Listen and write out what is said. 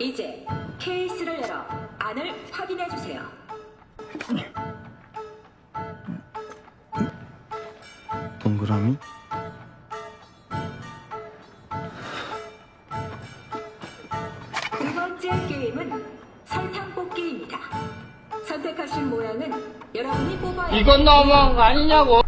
이제 케이스를 열어 안을 확인해 주세요. 동그라미? 두 번째 게임은 설탕 뽑기입니다. 선택하신 모양은 여러분이 뽑아야 이건 너무한 거 아니냐고.